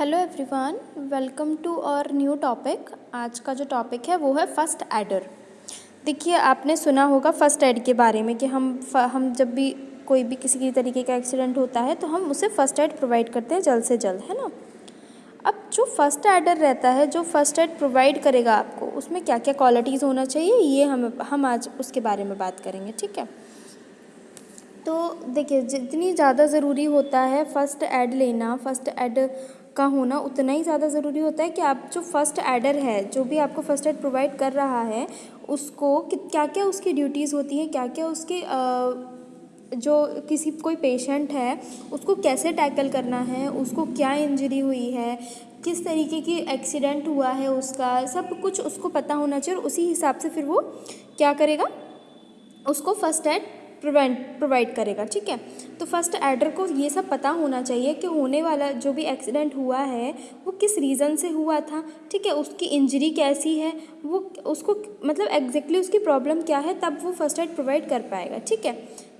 Hello everyone welcome to our new topic आज का जो टॉपिक है वो है फ़र्स्ट एडर देखिए, आपने सुना होगा फ़र्स्ट एड के बारे में कि हम हम जब भी कोई भी किसी भी तरीके का एक्सीडेंट होता है तो हम उसे फ़र्स्ट एड प्रोवाइड करते हैं जल्द से जल्द, है ना? अब जो फ़र्स्ट एडर रहता है, जो फ़र्स्ट एड प्रोवाइड करेगा आपको, उसमें क्या क्या क्वालिटीज़ होना चाहिए, ये हम हम आज उसके बारे में बात करेंगे, ठीक है? तो देखिए, जितनी ज़्यादा ज़रूरी होता है फ़र्स्ट ऐड लेना फ़र्स्ट ऐड का होना उतना ही ज़्यादा ज़रूरी होता है कि आप जो फ़र्स्ट ऐडर है, जो भी आपको फ़र्स्ट ऐड प्रोवाइड कर रहा है, उसको क्या क्या उसकी ड्यूटीज़ होती हैं क्या क्या उसकी जो किसी, कोई पेशेंट है, उसको कैसे टैकल करना है, उसको क्या इंजरी हुई है, किस तरीके की एक्सीडेंट हुआ है उसका, सब कुछ उसको पता होना चाहिए उसी हिसाब से फिर वो क्या करेगा? उसको फ़र्स्ट एड प्रोवाइड प्रोवाइड करेगा, ठीक है? तो फ़र्स्ट एडर को ये सब पता होना चाहिए कि होने वाला जो भी एक्सीडेंट हुआ है, वो किस रीज़न से हुआ था, ठीक है? उसकी इंजरी कैसी है, वो, उसको मतलब एग्जैक्टली उसकी प्रॉब्लम क्या है, तब वो फ़र्स्ट एड प्रोवाइड कर पाएगा, ठीक है?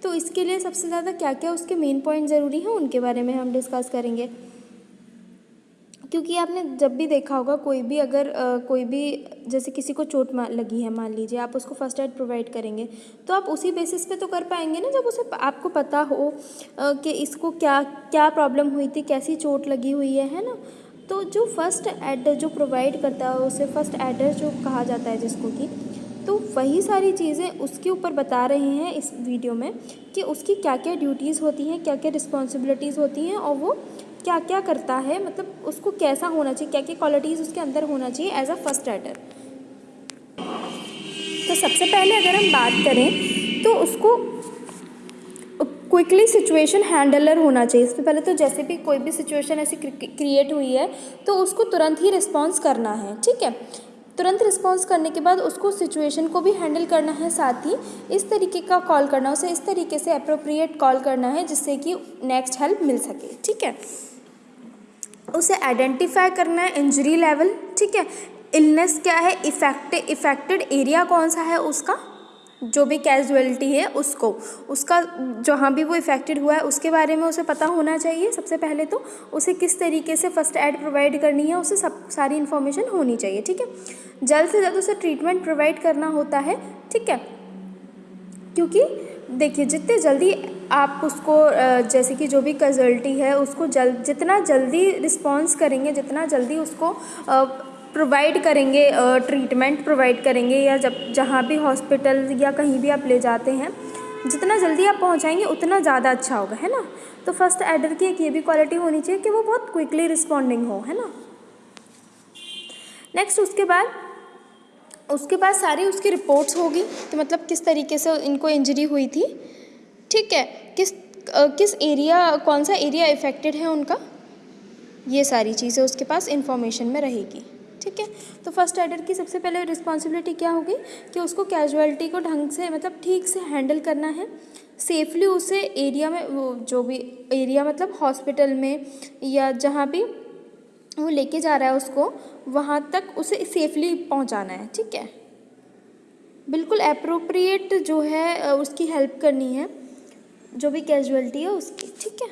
तो इसके लिए सबसे ज़्यादा क्या क्या उसके मेन पॉइंट ज़रूरी हैं, उनके बारे में हम डिस्कस करेंगे। क्योंकि आपने जब भी देखा होगा, कोई भी अगर कोई भी जैसे किसी को चोट लगी है, मान लीजिए, आप उसको फ़र्स्ट एड प्रोवाइड करेंगे तो आप उसी बेसिस पे तो कर पाएँगे ना, जब उसे आपको पता हो कि इसको क्या क्या प्रॉब्लम हुई थी, कैसी चोट लगी हुई है है ना? तो जो फ़र्स्ट एड जो प्रोवाइड करता है, उसे फ़र्स्ट एडर जो कहा जाता है जिसको कि तो वही सारी चीज़ें उसके ऊपर बता रहे हैं इस वीडियो में, कि उसकी क्या क्या ड्यूटीज़ होती हैं क्या क्या रिस्पॉन्सिबिलिटीज़ होती हैं, और वो क्या क्या करता है मतलब उसको कैसा होना चाहिए क्या क्या क्वालिटीज़ उसके अंदर होना चाहिए एज अ फ़र्स्ट राइटर तो सबसे पहले अगर हम बात करें तो उसको क्विकली सिचुएशन हैंडलर होना चाहिए। इससे पहले तो जैसे भी कोई भी सिचुएशन ऐसी क्रिएट हुई है तो उसको तुरंत ही रिस्पॉन्स करना है, ठीक है? तुरंत रिस्पॉन्स करने के बाद उसको सिचुएशन को भी हैंडल करना है, साथ ही इस तरीके का कॉल करना, उसे इस तरीके से अप्रोप्रिएट कॉल करना है, जिससे कि नेक्स्ट हेल्प मिल सके, ठीक है? उसे आइडेंटिफाई करना है इंजरी लेवल ठीक है? इलनेस क्या है? इफ़ेक्ट इफेक्टेड एरिया कौन सा है उसका? जो भी कैजुअलिटी है उसको। उसका जहाँ भी वो इफेक्टेड हुआ है, उसके बारे में उसे पता होना चाहिए सबसे पहले तो। उसे किस तरीके से फ़र्स्ट एड प्रोवाइड करनी है, उसे सब, सारी इन्फॉर्मेशन होनी चाहिए, ठीक है? जल्द से जल्द उसे ट्रीटमेंट प्रोवाइड करना होता है, ठीक है? क्योंकि देखिए, जितने जल्दी आप उसको जैसे कि जो भी कैजुअल्टी है, उसको जल्द जितना जल्दी रिस्पॉन्स करेंगे, जितना जल्दी उसको प्रोवाइड करेंगे ट्रीटमेंट प्रोवाइड करेंगे या जब, जहाँ भी हॉस्पिटल या कहीं भी आप ले जाते हैं, जितना जल्दी आप पहुँचाएँगे, उतना ज़्यादा अच्छा होगा, है ना? तो फ़र्स्ट एडर की एक ये भी क्वालिटी होनी चाहिए कि वो बहुत क्विकली रिस्पॉन्डिंग हो, है ना? नेक्स्ट उसके बाद उसके बाद सारी उसकी रिपोर्ट्स होगी तो मतलब किस तरीके से इनको इंजरी हुई थी। ठीक है? किस किस एरिया, कौन सा एरिया इफ़ेक्टेड है उनका? ये सारी चीज़ें उसके पास इंफॉर्मेशन में रहेगी। ठीक है? तो फ़र्स्ट एडर की सबसे पहले रिस्पॉन्सिबिलिटी क्या होगी? कि उसको कैजुअलिटी को ढंग से मतलब ठीक से हैंडल करना है। सेफली उसे एरिया में, वो जो भी, एरिया मतलब हॉस्पिटल में या जहाँ भी वो लेके जा रहा है उसको, वहाँ तक उसे सेफली पहुँचाना है, ठीक है? बिल्कुल अप्रोप्रिएट जो है उसकी हेल्प करनी है, जो भी कैजुअलिटी है उसकी, ठीक है?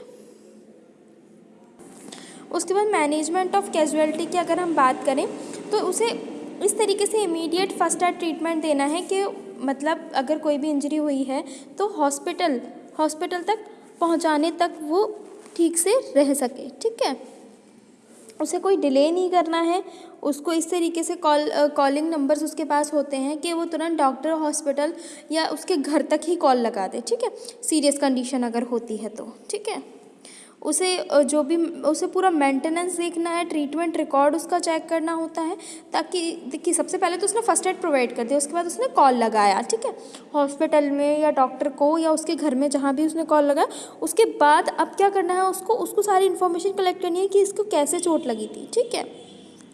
उसके बाद मैनेजमेंट ऑफ़ कैजुअलिटी की अगर हम बात करें तो उसे इस तरीके से इमीडिएट फ़र्स्ट एड ट्रीटमेंट देना है कि मतलब अगर कोई भी इंजरी हुई है तो हॉस्पिटल हॉस्पिटल तक पहुँचाने तक वो ठीक से रह सके, ठीक है? उसे कोई डिले नहीं करना है। उसको इस तरीके से कॉल कॉलिंग नंबर्स उसके पास होते हैं कि वो तुरंत डॉक्टर हॉस्पिटल या उसके घर तक ही कॉल लगा दे, ठीक है? सीरियस कंडीशन अगर होती है तो ठीक है? उसे जो भी, उसे पूरा मेंटेनेंस देखना है ट्रीटमेंट रिकॉर्ड उसका चेक करना होता है, ताकि देखिए सबसे पहले तो उसने फ़र्स्ट एड प्रोवाइड कर दिया, उसके बाद उसने कॉल लगाया, ठीक है? हॉस्पिटल में या डॉक्टर को या उसके घर में जहाँ भी उसने कॉल लगाया, उसके बाद अब क्या करना है उसको उसको सारी इन्फॉर्मेशन कलेक्ट करनी है कि इसको कैसे चोट लगी थी, ठीक है?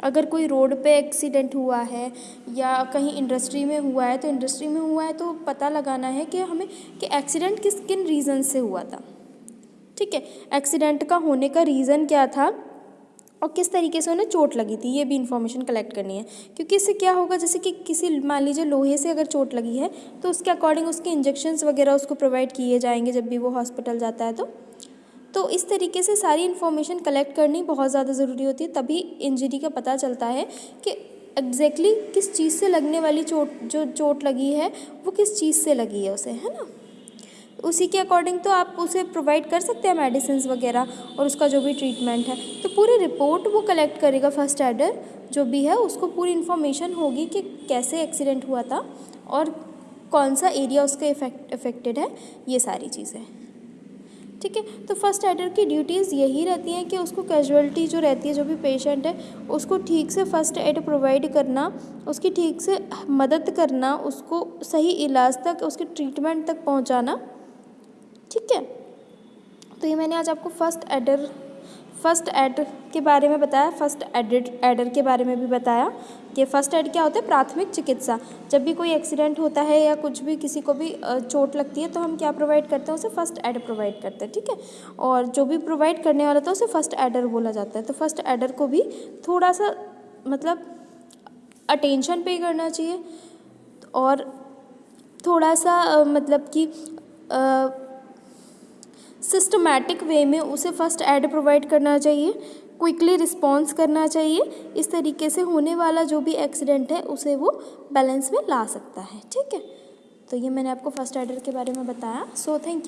अगर कोई रोड पे एक्सीडेंट हुआ है या कहीं इंडस्ट्री में हुआ है तो इंडस्ट्री में हुआ है तो पता लगाना है कि हमें, कि एक्सीडेंट किस, किन रीज़न से हुआ था। ठीक है? एक्सीडेंट का होने का रीज़न क्या था? और किस तरीके से उन्हें चोट लगी थी? ये भी इन्फॉर्मेशन कलेक्ट करनी है। क्योंकि इससे क्या होगा? जैसे कि किसी, मान लीजिए लोहे से अगर चोट लगी है तो उसके अकॉर्डिंग उसके इंजेक्शन्स वगैरह उसको प्रोवाइड किए जाएँगे जब भी वो हॉस्पिटल जाता है तो। तो इस तरीके से सारी इन्फॉर्मेशन कलेक्ट करनी बहुत ज़्यादा ज़रूरी होती है। तभी इंजरी का पता चलता है कि एग्जैक्टली exactly किस चीज़ से लगने वाली चोट, जो चोट लगी है, वो किस चीज़ से लगी है उसे, है ना? उसी के अकॉर्डिंग तो आप उसे प्रोवाइड कर सकते हैं मेडिसिन वगैरह और उसका जो भी ट्रीटमेंट है। तो पूरी रिपोर्ट वो कलेक्ट करेगा फ़र्स्ट एडर जो भी है, उसको पूरी इन्फॉर्मेशन होगी कि कैसे एक्सीडेंट हुआ था और कौन सा एरिया उसके इफ़ेक्ट इफेक्टेड है, ये सारी चीज़ें ठीक है? तो फ़र्स्ट एडर की ड्यूटीज़ यही रहती हैं कि उसको कैजुअलिटी जो रहती है, जो भी पेशेंट है, उसको ठीक से फ़र्स्ट एड प्रोवाइड करना, उसकी ठीक से मदद करना, उसको सही इलाज तक, उसके ट्रीटमेंट तक पहुंचाना ठीक है? तो ये मैंने आज आपको फ़र्स्ट एडर फ़र्स्ट एड के बारे में बताया फ़र्स्ट एडिड एडर के बारे में भी बताया कि फ़र्स्ट एड क्या होता है? प्राथमिक चिकित्सा। जब भी कोई एक्सीडेंट होता है या कुछ भी किसी को भी चोट लगती है तो हम क्या प्रोवाइड करते हैं? उसे फ़र्स्ट एड प्रोवाइड करते हैं, ठीक है? और जो भी प्रोवाइड करने वाला था, उसे फ़र्स्ट एडर बोला जाता है। तो फ़र्स्ट एडर को भी थोड़ा सा मतलब अटेंशन पे करना चाहिए। और थोड़ा सा मतलब कि सिस्टमैटिक वे में उसे फ़र्स्ट एड प्रोवाइड करना चाहिए क्विकली रिस्पॉन्स करना चाहिए, इस तरीके से होने वाला जो भी एक्सीडेंट है, उसे वो बैलेंस में ला सकता है, ठीक है? तो ये मैंने आपको फ़र्स्ट एडर के बारे में बताया सो थैंक यू